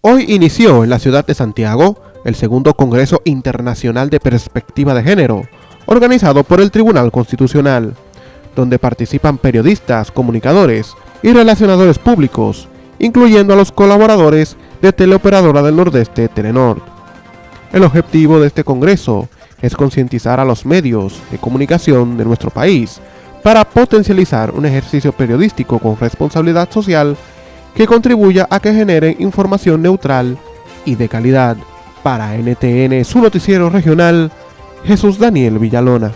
Hoy inició en la ciudad de Santiago el segundo Congreso Internacional de Perspectiva de Género, organizado por el Tribunal Constitucional, donde participan periodistas, comunicadores y relacionadores públicos, incluyendo a los colaboradores de Teleoperadora del Nordeste Telenor. El objetivo de este Congreso es concientizar a los medios de comunicación de nuestro país para potencializar un ejercicio periodístico con responsabilidad social que contribuya a que generen información neutral y de calidad. Para NTN, su noticiero regional, Jesús Daniel Villalona.